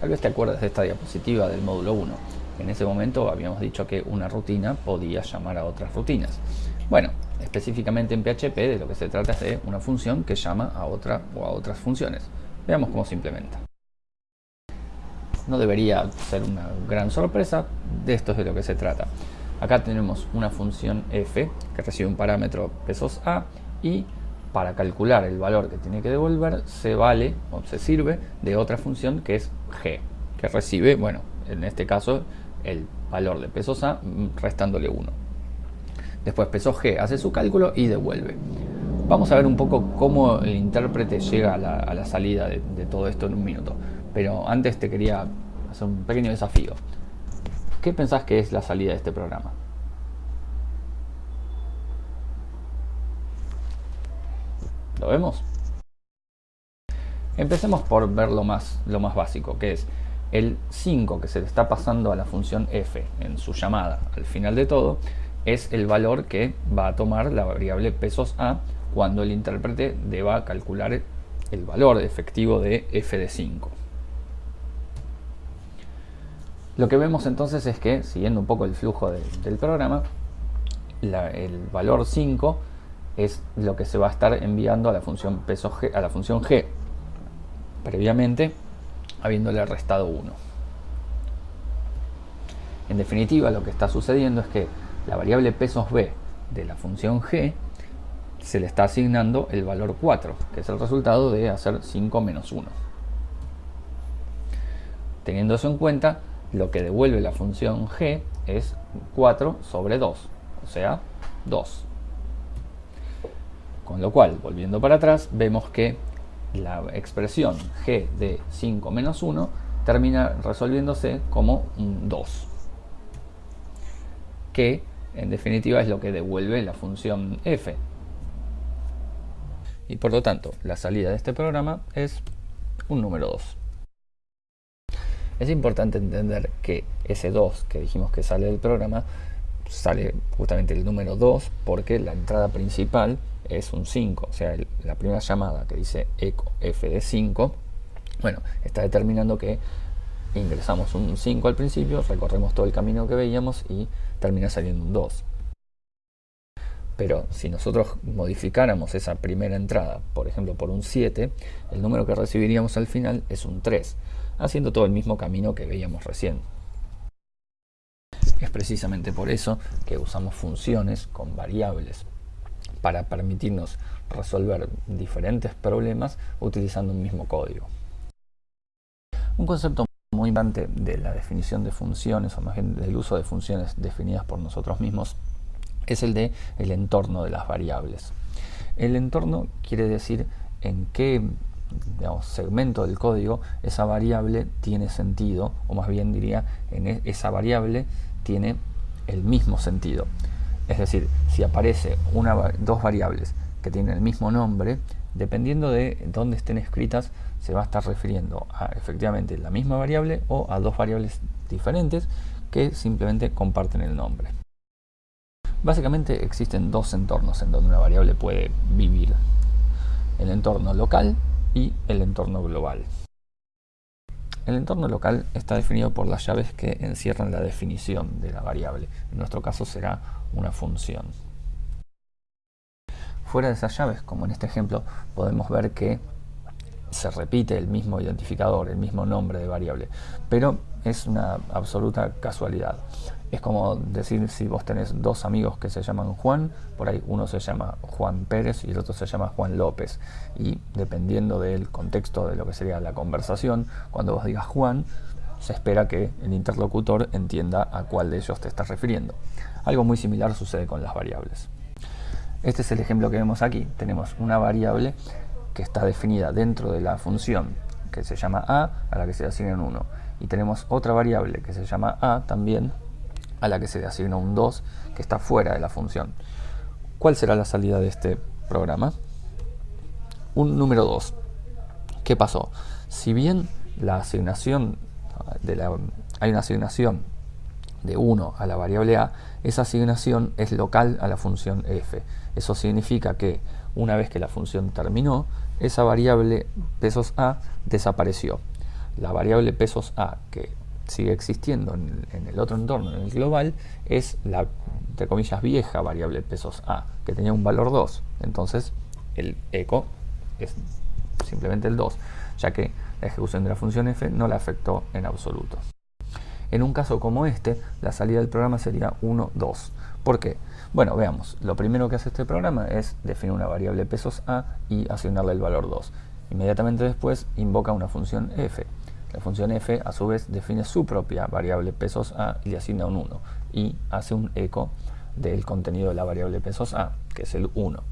Tal vez te acuerdas de esta diapositiva del módulo 1. En ese momento habíamos dicho que una rutina podía llamar a otras rutinas. Bueno, específicamente en PHP de lo que se trata es de una función que llama a otra o a otras funciones. Veamos cómo se implementa. No debería ser una gran sorpresa, de esto es de lo que se trata. Acá tenemos una función f que recibe un parámetro pesos a y para calcular el valor que tiene que devolver se vale o se sirve de otra función que es g, que recibe, bueno, en este caso el valor de pesos a restándole 1. Después pesos g hace su cálculo y devuelve. Vamos a ver un poco cómo el intérprete llega a la, salida de, de todo esto en un minuto. Pero antes te quería hacer un pequeño desafío. ¿Qué pensás que es la salida de este programa? ¿Lo vemos? Empecemos por ver lo más, lo más básico, que es el 5 que se le está pasando a la función f en su llamada al final de todo, es el valor que va a tomar la variable pesos a cuando el intérprete deba calcular el valor efectivo de f de 5. Lo que vemos entonces es que, siguiendo un poco el flujo del programa, el valor 5 es lo que se va a estar enviando a la función peso g, a la función g previamente habiéndole restado 1 en definitiva lo que está sucediendo es que la variable pesos b de la función g se le está asignando el valor 4 que es el resultado de hacer 5 menos 1 teniendo eso en cuenta lo que devuelve la función g es 4 sobre 2 o sea 2 con lo cual, volviendo para atrás, vemos que la expresión g de 5 menos 1 termina resolviéndose como un 2. Que en definitiva es lo que devuelve la función f. Y por lo tanto, la salida de este programa es un número 2. Es importante entender que ese 2 que dijimos que sale del programa sale justamente el número 2 porque la entrada principal es un 5, o sea, la primera llamada que dice eco f de 5, bueno, está determinando que ingresamos un 5 al principio, recorremos todo el camino que veíamos y termina saliendo un 2. Pero si nosotros modificáramos esa primera entrada, por ejemplo, por un 7, el número que recibiríamos al final es un 3, haciendo todo el mismo camino que veíamos recién. Es precisamente por eso que usamos funciones con variables para permitirnos resolver diferentes problemas utilizando un mismo código. Un concepto muy importante de la definición de funciones, o más bien del uso de funciones definidas por nosotros mismos, es el de el entorno de las variables. El entorno quiere decir en qué segmento del código esa variable tiene sentido, o más bien diría, en e, esa variable tiene el mismo sentido. Es decir, si aparece una, dos variables que tienen el mismo nombre, dependiendo de dónde estén escritas, se va a estar refiriendo a efectivamente la misma variable o a dos variables diferentes que simplemente comparten el nombre. Básicamente existen dos entornos en donde una variable puede vivir. El entorno local y el entorno global. El entorno local está definido por las llaves que encierran la definición de la variable. En nuestro caso será una función. Fuera de esas llaves, como en este ejemplo, podemos ver que se repite el mismo identificador, el mismo nombre de variable, pero es una absoluta casualidad. Es como decir si vos tenés dos amigos que se llaman Juan, por ahí uno se llama Juan Pérez y el otro se llama Juan López. Y dependiendo del contexto de lo que sería la conversación, cuando vos digas Juan, se espera que el interlocutor entienda a cuál de ellos te estás refiriendo. Algo muy similar sucede con las variables. Este es el ejemplo que vemos aquí. Tenemos una variable que está definida dentro de la función que se llama a, a la que se asigna un 1. Y tenemos otra variable que se llama a también, a la que se le asigna un 2, que está fuera de la función. ¿Cuál será la salida de este programa? Un número 2. ¿Qué pasó? Si bien la asignación de la, hay una asignación de 1 a la variable a, esa asignación es local a la función f. Eso significa que una vez que la función terminó, esa variable pesos a desapareció. La variable pesos A, que sigue existiendo en, el otro entorno, en el global, es la, entre comillas, vieja variable pesos A, que tenía un valor 2. Entonces, el eco es simplemente el 2, ya que la ejecución de la función f no la afectó en absoluto. En un caso como este, la salida del programa sería 1, 2. ¿Por qué? Bueno, veamos. Lo primero que hace este programa es definir una variable pesos a y asignarle el valor 2. Inmediatamente después invoca una función f. La función f a su vez define su propia variable pesos a y le asigna un 1 y hace un eco del contenido de la variable pesos a, que es el 1.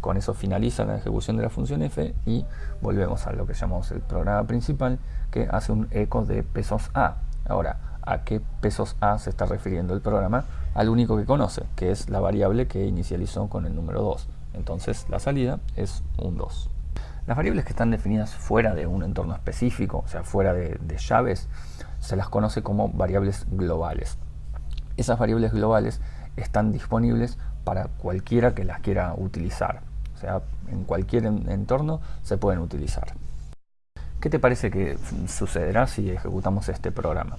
Con eso finaliza la ejecución de la función f y volvemos a lo que llamamos el programa principal que hace un eco de pesos a. Ahora, ¿a qué pesos a se está refiriendo el programa? Al único que conoce, que es la variable que inicializó con el número 2. Entonces la salida es un 2. Las variables que están definidas fuera de un entorno específico, o sea, fuera de, llaves, se las conoce como variables globales. Esas variables globales están disponibles para cualquiera que las quiera utilizar. O sea, en cualquier entorno se pueden utilizar. ¿Qué te parece que sucederá si ejecutamos este programa?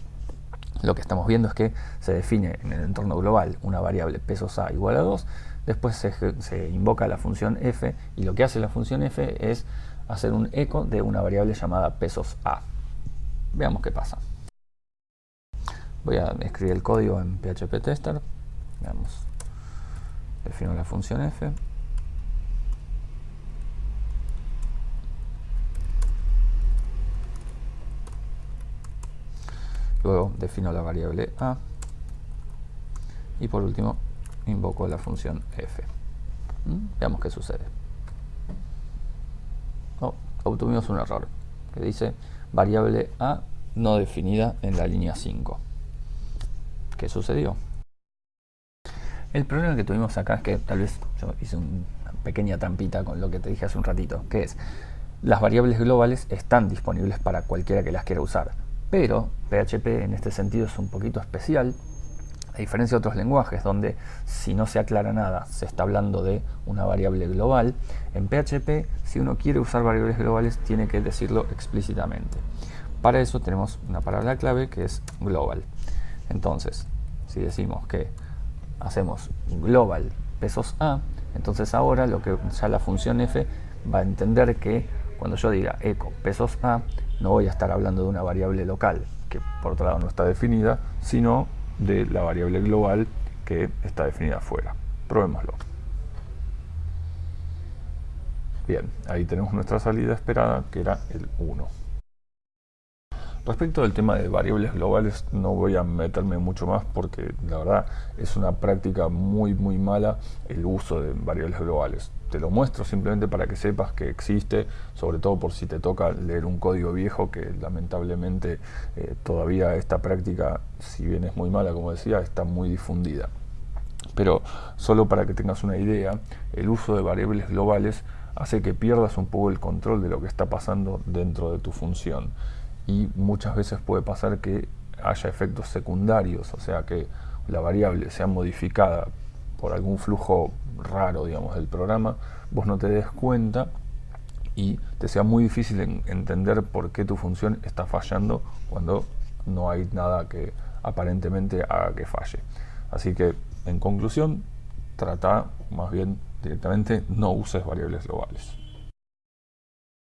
Lo que estamos viendo es que se define en el entorno global una variable pesos a igual a 2, después se, invoca la función f y lo que hace la función f es hacer un eco de una variable llamada pesos a. Veamos qué pasa. Voy a escribir el código en PHP Tester. Veamos. Defino la función f. Luego defino la variable a. Y por último, invoco la función f. ¿Mm? Veamos qué sucede. Oh, obtuvimos un error que dice variable a no definida en la línea 5. ¿Qué sucedió? El problema que tuvimos acá es que tal vez yo hice una pequeña trampita con lo que te dije hace un ratito, que es las variables globales están disponibles para cualquiera que las quiera usar, pero PHP en este sentido es un poquito especial, a diferencia de otros lenguajes donde si no se aclara nada se está hablando de una variable global, en PHP si uno quiere usar variables globales tiene que decirlo explícitamente. Para eso tenemos una palabra clave que es global. Entonces, si decimos que hacemos global pesos a, entonces ahora lo que ya la función f va a entender que cuando yo diga eco pesos a, no voy a estar hablando de una variable local, que por otro lado no está definida, sino de la variable global que está definida afuera. Probémoslo. Bien, ahí tenemos nuestra salida esperada, que era el 1. Respecto del tema de variables globales no voy a meterme mucho más porque la verdad es una práctica muy muy mala el uso de variables globales. Te lo muestro simplemente para que sepas que existe, sobre todo por si te toca leer un código viejo que lamentablemente eh, todavía esta práctica, si bien es muy mala como decía, está muy difundida. Pero solo para que tengas una idea, el uso de variables globales hace que pierdas un poco el control de lo que está pasando dentro de tu función y muchas veces puede pasar que haya efectos secundarios, o sea que la variable sea modificada por algún flujo raro, digamos, del programa, vos no te des cuenta y te sea muy difícil entender por qué tu función está fallando cuando no hay nada que aparentemente haga que falle. Así que, en conclusión, trata más bien directamente no uses variables globales.